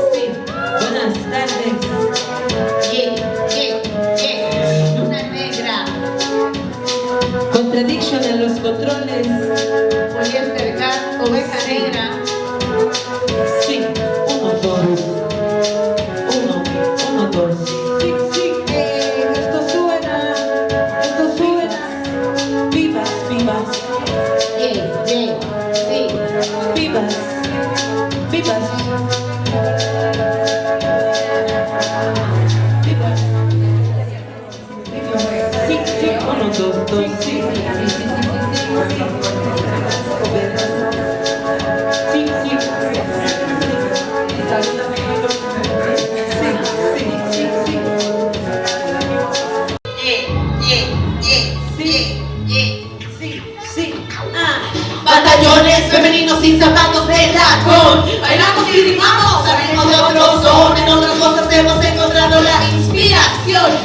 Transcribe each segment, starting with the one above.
Buenas tardes. Ye, ye, ye. Luna negra. Contradiction en los controles. Poliestercat, oveja negra. Sí. Uno dos. Uno, uno dos. Sí, sí. Eh, esto suena, esto suena. Vivas, vivas. Ye, ye. Sí. Vivas.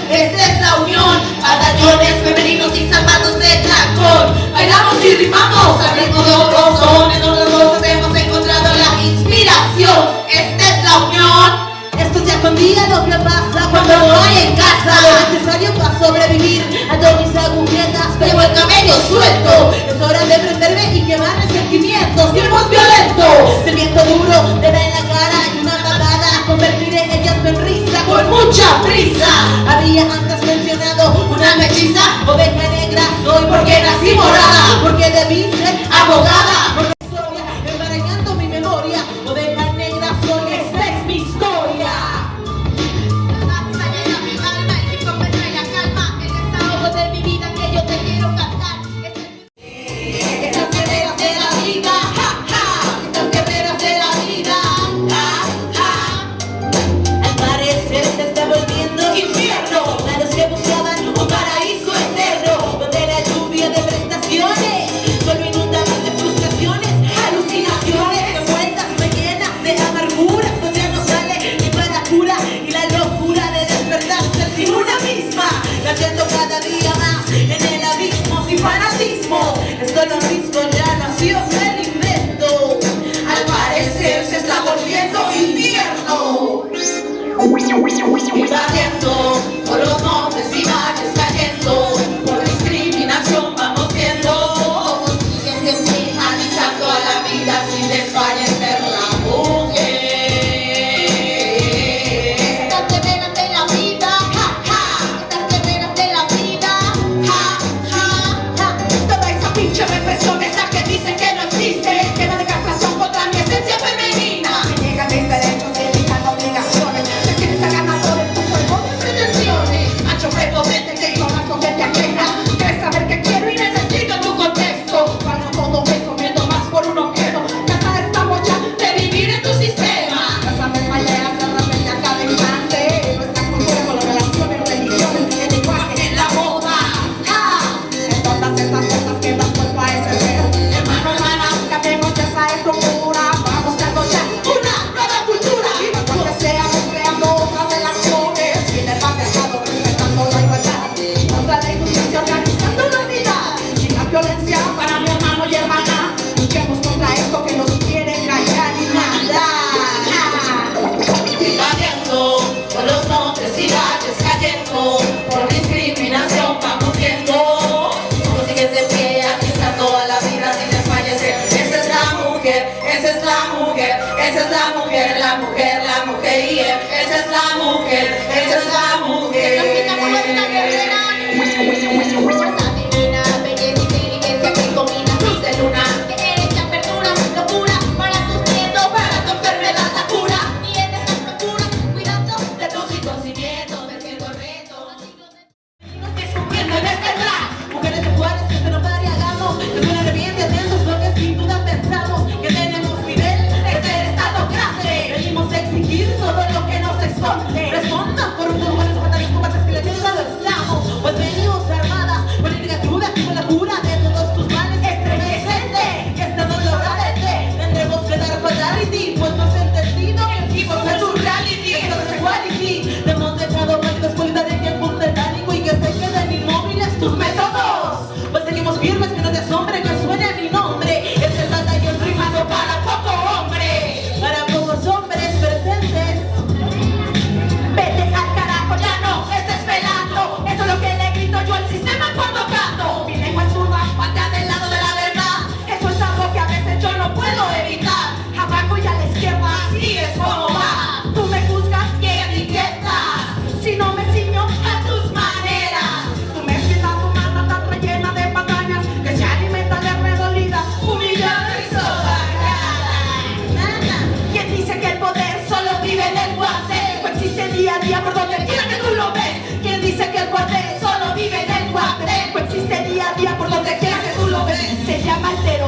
esta es la unión. Batallones femeninos y zapatos de tacón. Bailamos y rimamos al ritmo de otros hombres. Nosotros hemos encontrado la inspiración. Esta es la unión. Esto ya con día lo que pasa cuando no hay en casa. Lo necesario para sobrevivir a todas mis agujetas. Llevo el cabello suelto. Es hora de prenderme y quemar resentimientos. Sirvos violentos. Sirviendo duro de la mucha prisa. Había antes mencionado una mechiza, oveja negra,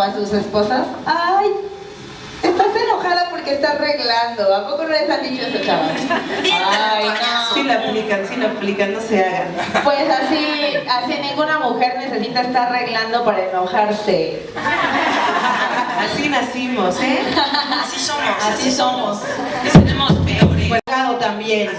a sus esposas, ¡ay! Estás enojada porque estás arreglando. ¿A poco no les han dicho eso, chavas? Ay, no. Sí lo aplican, sí lo aplican, no se hagan. Pues así, así ninguna mujer necesita estar arreglando para enojarse. Así nacimos, ¿eh? Así somos. Así, somos. somos. Tenemos peores. Pues, también.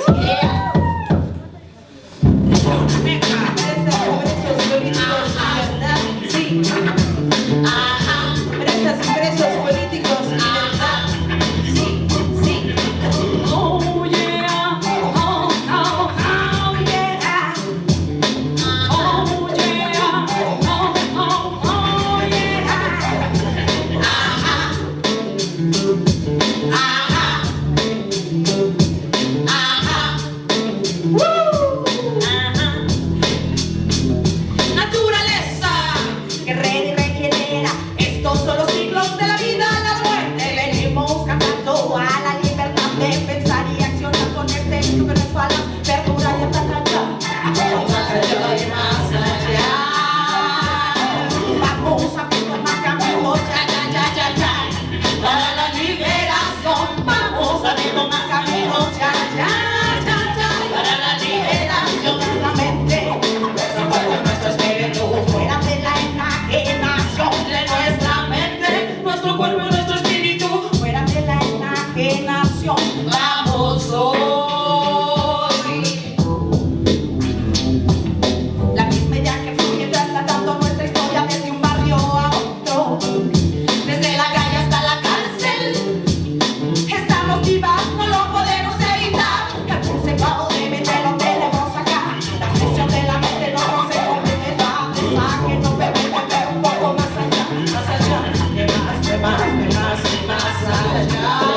my side, my side,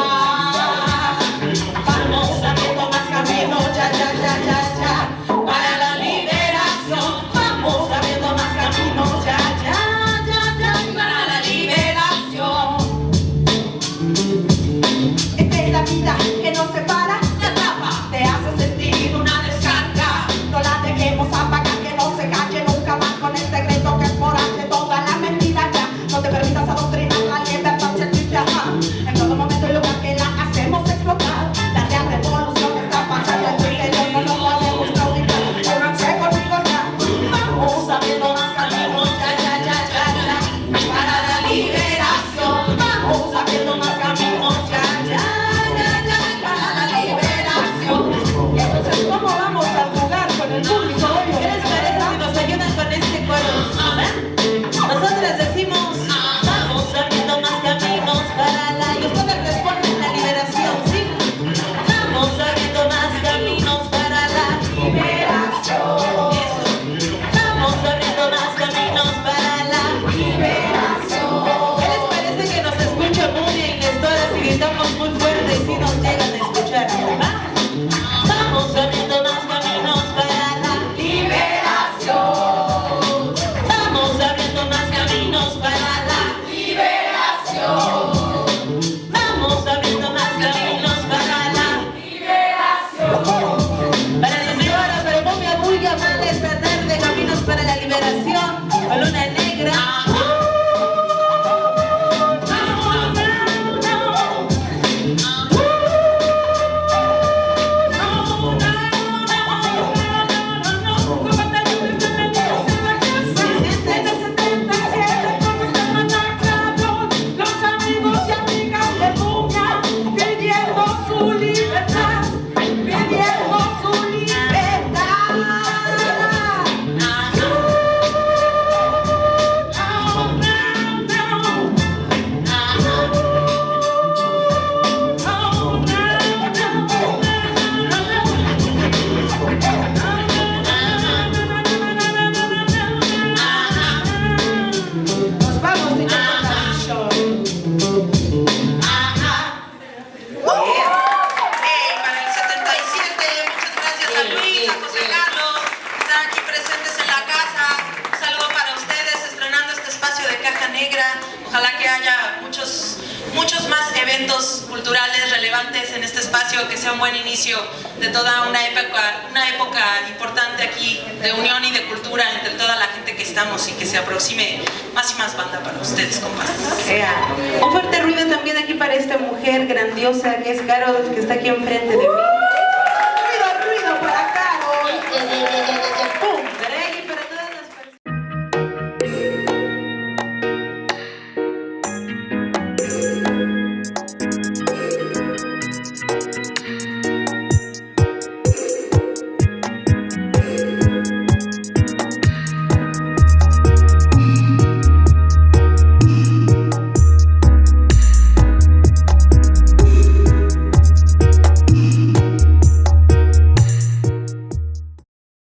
sea un buen inicio de toda una época, una época importante aquí de unión y de cultura entre toda la gente que estamos y que se aproxime más y más banda para ustedes, compas. Un fuerte ruido también aquí para esta mujer grandiosa que es Carol, que está aquí enfrente de mí.